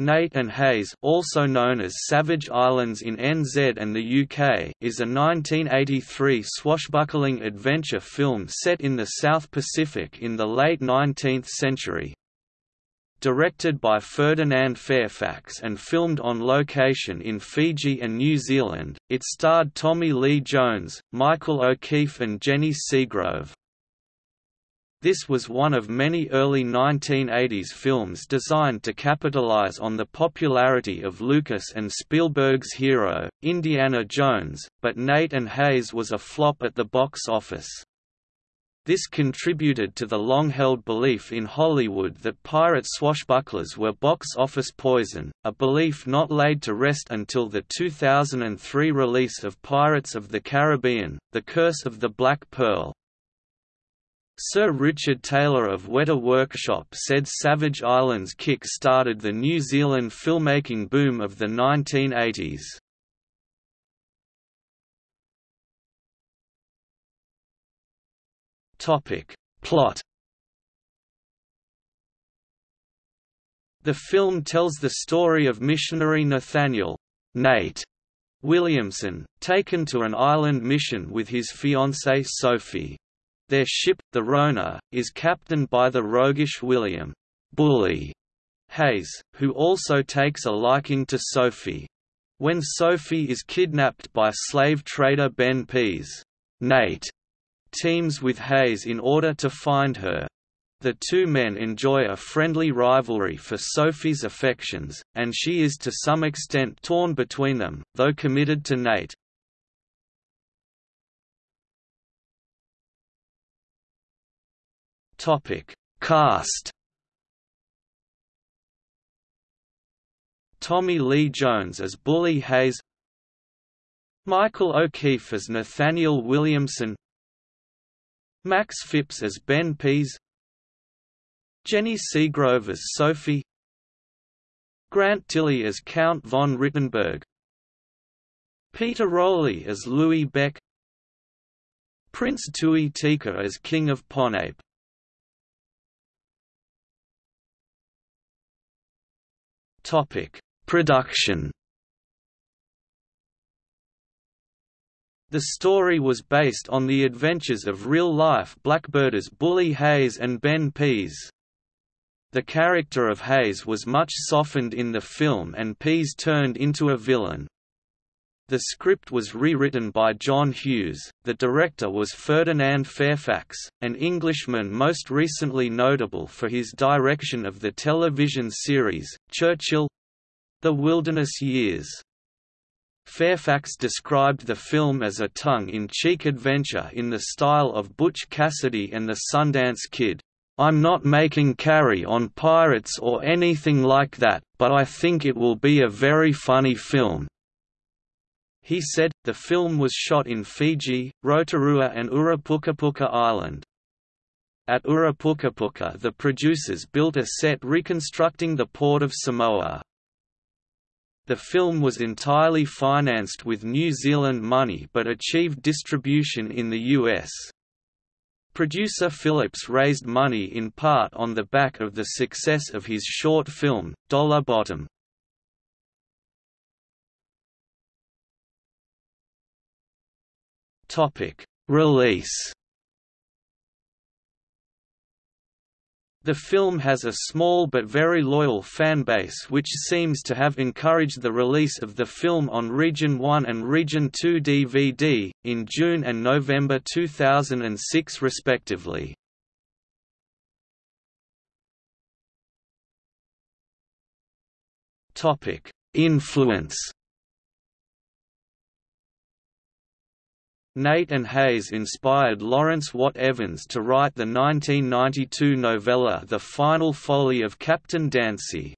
Nate and Hayes also known as Savage Islands in NZ and the UK is a 1983 swashbuckling adventure film set in the South Pacific in the late 19th century. Directed by Ferdinand Fairfax and filmed on location in Fiji and New Zealand, it starred Tommy Lee Jones, Michael O'Keefe and Jenny Seagrove. This was one of many early 1980s films designed to capitalize on the popularity of Lucas and Spielberg's hero, Indiana Jones, but Nate and Hayes was a flop at the box office. This contributed to the long-held belief in Hollywood that pirate swashbucklers were box office poison, a belief not laid to rest until the 2003 release of Pirates of the Caribbean, The Curse of the Black Pearl. Sir Richard Taylor of Weta Workshop said Savage Islands kick-started the New Zealand filmmaking boom of the 1980s. Topic. Plot The film tells the story of missionary Nathaniel Nate Williamson, taken to an island mission with his fiancée Sophie. Their ship, the Rona, is captained by the roguish William Bully Hayes, who also takes a liking to Sophie. When Sophie is kidnapped by slave trader Ben Pease, Nate teams with Hayes in order to find her. The two men enjoy a friendly rivalry for Sophie's affections, and she is to some extent torn between them, though committed to Nate. Topic: Cast. Tommy Lee Jones as Bully Hayes. Michael O'Keefe as Nathaniel Williamson. Max Phipps as Ben Pease. Jenny Seagrove as Sophie. Grant Tilly as Count von Rittenberg. Peter Rowley as Louis Beck. Prince Tui Teka as King of Ponape Topic: Production. The story was based on the adventures of real-life blackbirders Bully Hayes and Ben Pease. The character of Hayes was much softened in the film and Pease turned into a villain. The script was rewritten by John Hughes, the director was Ferdinand Fairfax, an Englishman most recently notable for his direction of the television series, Churchill—The Wilderness Years. Fairfax described the film as a tongue-in-cheek adventure in the style of Butch Cassidy and the Sundance Kid. I'm not making Carry on Pirates or anything like that, but I think it will be a very funny film. He said, the film was shot in Fiji, Rotorua and Urapukapuka Island. At Urapukapuka the producers built a set reconstructing the port of Samoa. The film was entirely financed with New Zealand money but achieved distribution in the US. Producer Phillips raised money in part on the back of the success of his short film, Dollar Bottom. Release. The film has a small but very loyal fanbase which seems to have encouraged the release of the film on Region 1 and Region 2 DVD, in June and November 2006 respectively. Influence Nate and Hayes inspired Lawrence Watt Evans to write the 1992 novella The Final Folly of Captain Dancy.